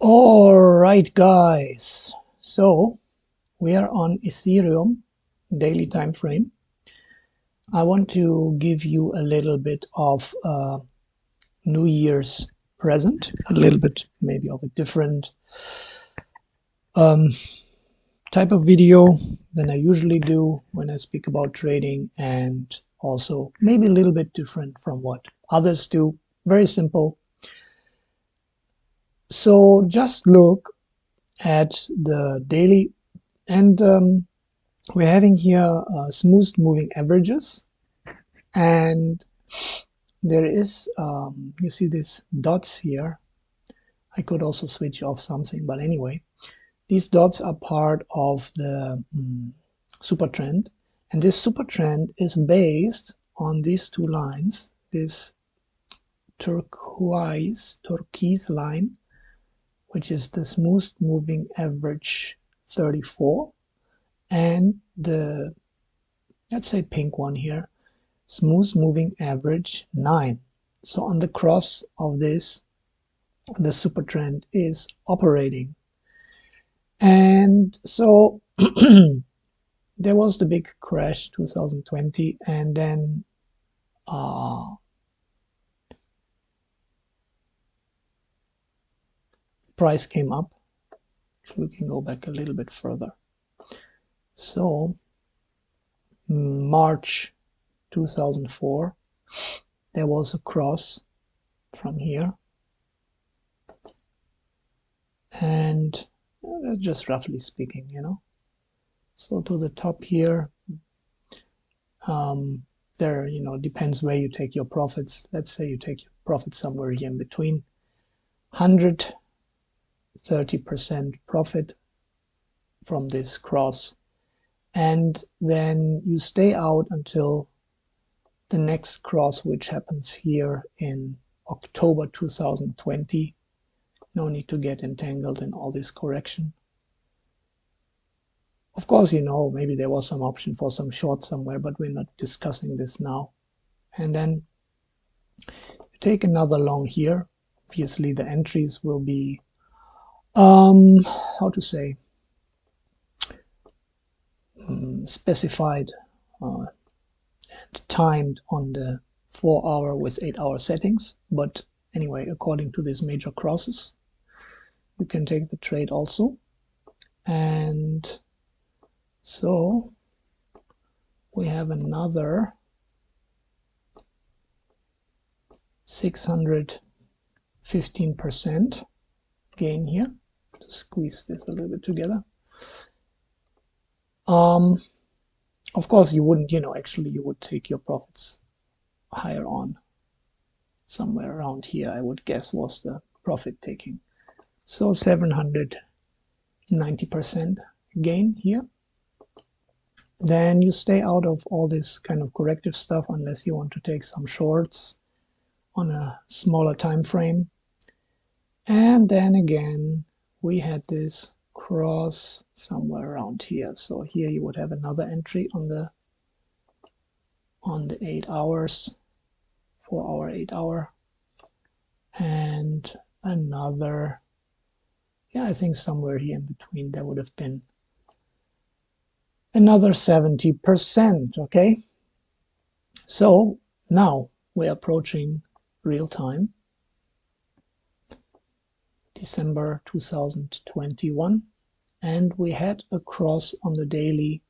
All right, guys. So we are on Ethereum daily time frame. I want to give you a little bit of uh, New Year's present, a little bit maybe of a different um, type of video than I usually do when I speak about trading and also maybe a little bit different from what others do. Very simple. So just look at the daily and um, we're having here uh, smooth moving averages. And there is um, you see these dots here. I could also switch off something but anyway these dots are part of the um, super trend. And this super trend is based on these two lines this turquoise turquoise line which is the smooth moving average 34 and the let's say pink one here smooth moving average 9 so on the cross of this the super trend is operating. And so there was the big crash 2020 and then uh, price came up we can go back a little bit further. So March 2004 there was a cross from here. And uh, just roughly speaking you know. So to the top here um, there you know depends where you take your profits. Let's say you take your profits somewhere here in between 100 30% profit from this cross. And then you stay out until the next cross which happens here in October 2020 no need to get entangled in all this correction. Of course you know maybe there was some option for some short somewhere but we're not discussing this now. And then you take another long here. Obviously the entries will be um how to say um, specified uh, timed on the four hour with eight hour settings. But anyway according to these major crosses you can take the trade also. And so we have another 615 percent gain here squeeze this a little bit together. Um of course you wouldn't you know actually you would take your profits higher on. Somewhere around here I would guess was the profit taking. So 790 percent gain here. Then you stay out of all this kind of corrective stuff unless you want to take some shorts on a smaller time frame. And then again we had this cross somewhere around here. So here you would have another entry on the on the eight hours four hour eight hour. And another yeah I think somewhere here in between there would have been another 70 percent okay? So now we're approaching real time December 2021 and we had a cross on the daily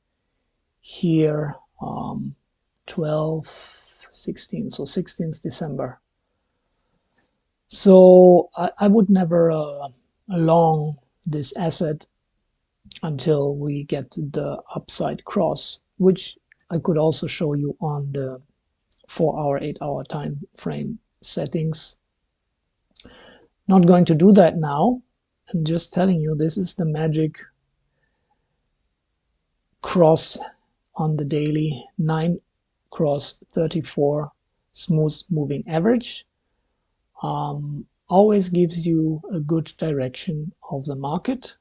here um, 12 16 so 16th December. So I, I would never uh, long this asset until we get the upside cross which I could also show you on the four hour eight hour time frame settings not going to do that now. I'm just telling you this is the magic cross on the daily. 9 cross 34 smooth moving average um, always gives you a good direction of the market.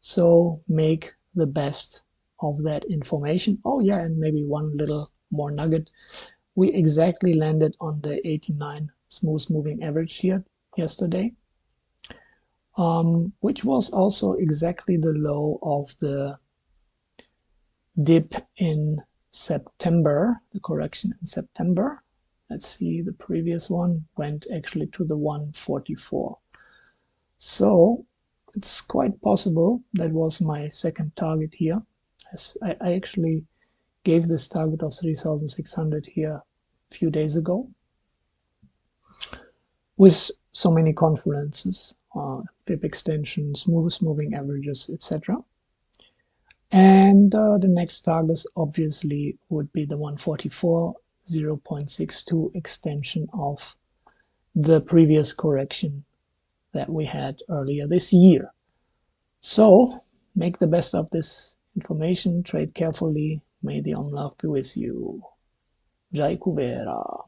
So make the best of that information. Oh yeah and maybe one little more nugget. We exactly landed on the 89 smooth moving average here yesterday um, which was also exactly the low of the dip in September, the correction in September. Let's see, the previous one went actually to the 144. So it's quite possible that was my second target here. I, I actually gave this target of 3600 here a few days ago with so many confluences, uh, fib extensions, moving averages, etc. And uh, the next target obviously would be the 144 0.62 extension of the previous correction that we had earlier this year. So make the best of this information, trade carefully. May the Om Love be with you. Jai Kuvera.